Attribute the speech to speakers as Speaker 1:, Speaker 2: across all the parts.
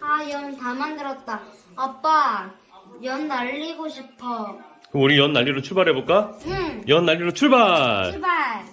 Speaker 1: 아, 연 다 만들었다. 아빠, 연 날리고 싶어.
Speaker 2: 그럼 우리 연 난리로 출발해볼까?
Speaker 1: 응,
Speaker 2: 연 난리로 출발!
Speaker 1: 출발.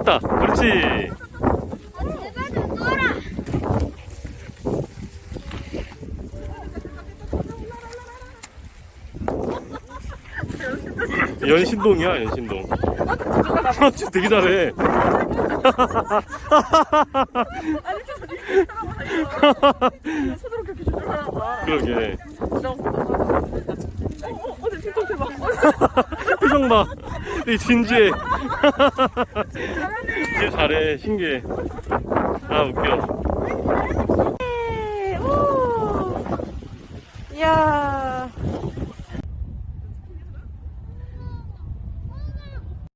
Speaker 2: 어, 뜨겠다. 그렇지. 연신동이야, 연신동. 진짜 되게 잘해. 그러게.
Speaker 3: 어, 어, 어.
Speaker 2: 표정 봐. 진지해. 진짜 잘해. 신기해. 아, 웃겨.